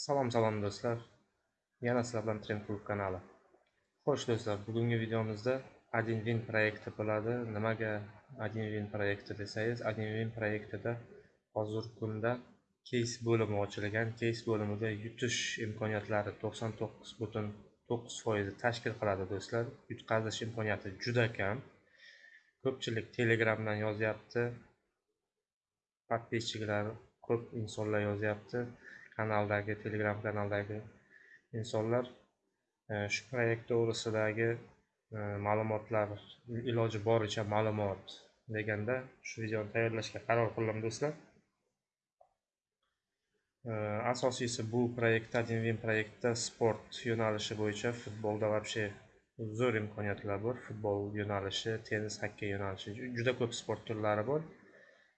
Salom salom do'stlar. Yana sizlar bilan Trend kanali. Xo'sh do'stlar, bugungi videomizda Adinwin proyekti bo'ladi. Nimaga Adinwin proyekti desangiz, Adinwin proyektida hozir kunda case bo'limi ochilgan. Case bo'limida yutish imkoniyatlari 99.9% tashkil qiladi do'stlar. Yutqazish imkoniyati juda kam. Ko'pchilik Telegramdan yozyapti. Podpisчиклар ko'p insonlar yozyapti. Kanaldagi telegram kanaldagi insonlar e, shu proyekt to'g'risidagi e, ma'lumotlar iloji boricha ma'lumot deganda shu videoni tayyorlashga qaror qildim do'stlar. E, asosiysi bu proyektda dinvin proyektda sport yo'nalishi bo'yicha futbolda вообще zo'r imkoniyatlar bor. Futbol yo'nalishi tennis xokkey yo'nalishi juda ko'p sport turlari bor.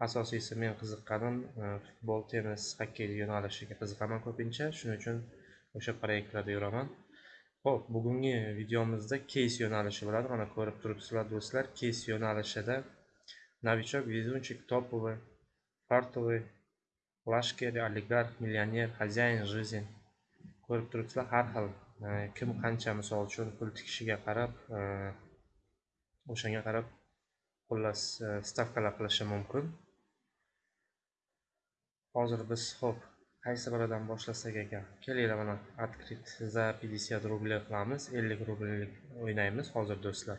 Asosiysi men qiziqqanim e, futbol tennis xokkey yo'nalishiga qiziqaman ko'pincha. Shuning uchun o'sha proyektlarda yuraman. Ho'p bugungi videomizda keys yo'nalishi bo'ladi. Mana ko'rib turibsizlar do'stlar keys yo'nalishida novichok везунчик топовый фартовый lashkar oligarx millioner хозяин жизни ko'rib turibsizlar har xil e, kim qancha misol uchun pul tikishiga qarab e, o'shanga qarab xullas stavkalar qilishi mumkin. Hozir biz ho'p qaysi biridan boshlasak ekan? Kelinglar mana открыт za 50 rubl qilamiz 50 rublik o'ynaymiz hozir do'stlar.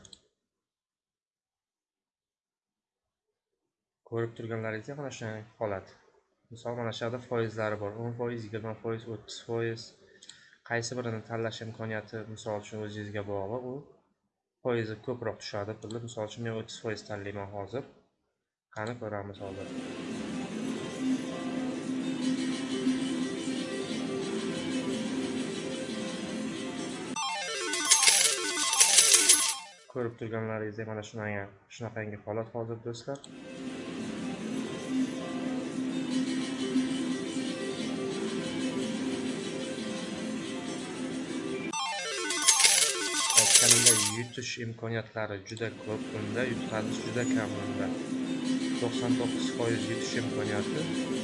Ko'rib turganlaringizdek mana shunday holat. Misol mana shu yerda foizlari bor. 10 foiz 20 foiz 30 foiz. Qaysi birini tanlash imkoniyati misol uchun o'zingizga bog'liq u foizi ko'proq tushadi pulni. Misol uchun men 30 foiz tanlayman hozir. Qani ko'ramiz hozir. Ko'rib turganlaringizdek mana shunaqangi shunaqangi holat hozir do'stlar. Aytganimdek yutish imkoniyatlari juda ko'p bunda yutqazish juda kam bunda. To'qson to'qqiz foiz yutish imkoniyati.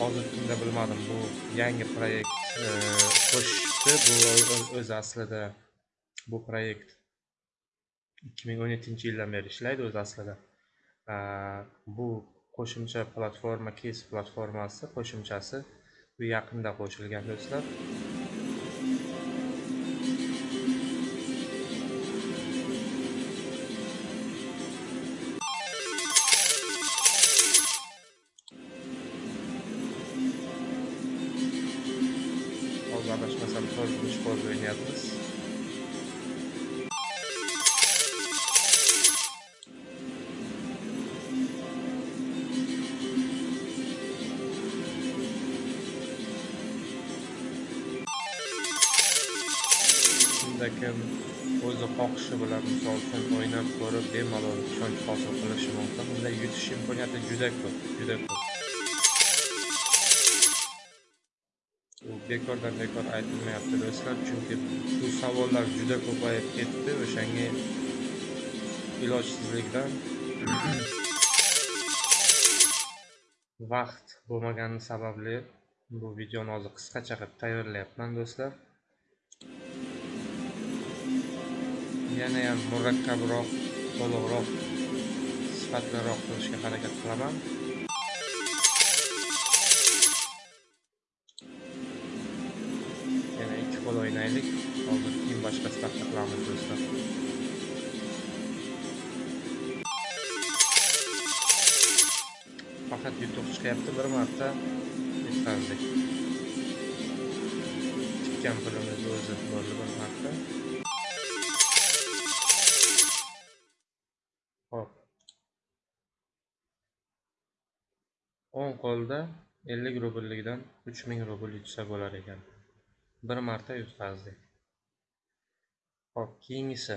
Hozirgi bilmadim. Bu yangi proyekt e, qo'shishdi bu o'zi aslida bu proyekt ikki ming o'n yettinchi yildan beri ishlaydi o'zi aslida. Bu qo'shimcha platforma kes platformasi qo'shimchasi bu yaqinda qo'shilgan do'stlar. Hozir adashmasam to'rtinchi foiz o'ynayapmiz kim o'zi xohishi bilan misol uchun o'ynab ko'rib bemalol ishonch hosil qilishi mumkin. Unda yutish imkoniyati juda ko'p juda ko'p. U bekordan bekor aytilmayapti do'stlar chunki bu savollar juda ko'payib ketdi o'shanga ilojsizlikdan. Vaqt bo'lmagani sababli bu videoni hozir qisqacha qilib tayyorlayapman do'stlar. Yanayam murakkabroq to'liqroq sifatliroq qilishga harakat qilaman. Qo'l hozir keyin boshqa stavka qilamiz do'stlar faqat yutuq chiqyapti bir marta yutqazdik tikkan pulimiz o'zi bo'ldi bir marta hop. O'n qo'lda ellik rubllikdan uch ming rubl yutsa bo'lar ekan. Bir marta yutqazdik ho'p keyingisi.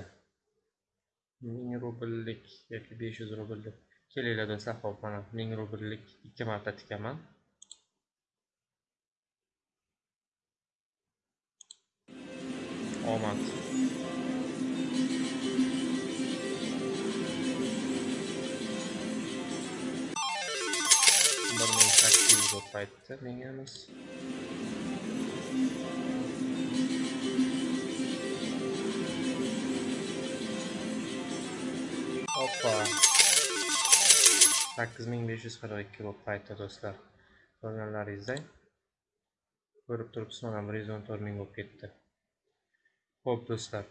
Ming rubllik yoki besh yuz rubllik. Kelinglar do'stlar ho'p mana ming rubllik ikki marta tikaman. Omad. Bir ming sakkiz yuz bo'lib aytdi menga emas. Hoppa. 8542 bo'lib qaytdi do'stlar. Ko'rganlaringizdek. Ko'rib turibsiz, mana 114 ming bo'lib ketdi. Xo'p do'stlar.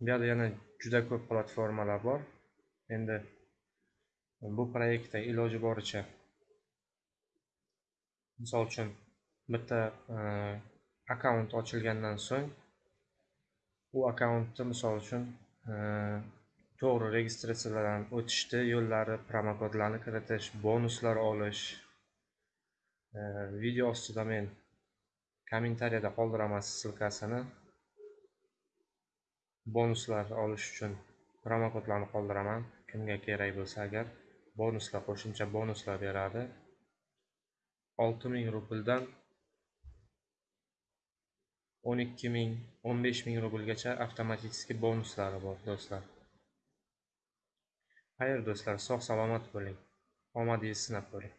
Bu yerda yana juda ko'p platformalar bor. Endi bu proyektda iloji boricha misol uchun bitta e, akkaunt ochilgandan so'ng u akkauntni misol uchun e, to'g'ri registratsiyadan o'tishni yo'llari promokodlarni kiritish bonuslar olish e, video ostida men kommentariyada qoldiraman ssilkasini bonuslar olish uchun promokodlarni qoldiraman. Kimga kerak bo'lsa agar bonuslar qo'shimcha bonuslar beradi. Olti ming rubldan o'n ikki ming o'n besh ming rublgacha avtomatiskiy bonuslari bor do'stlar. Xayr do'stlar sog' salomat bo'ling. Omadingizni sinab ko'ring